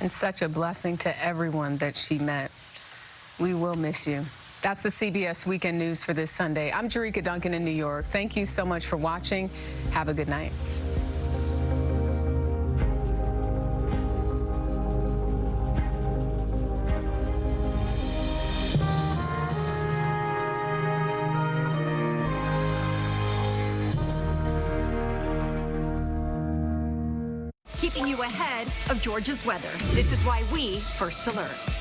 and such a blessing to everyone that she met. We will miss you. That's the CBS Weekend News for this Sunday. I'm Jericka Duncan in New York. Thank you so much for watching. Have a good night. Keeping you ahead of Georgia's weather. This is why we first alert.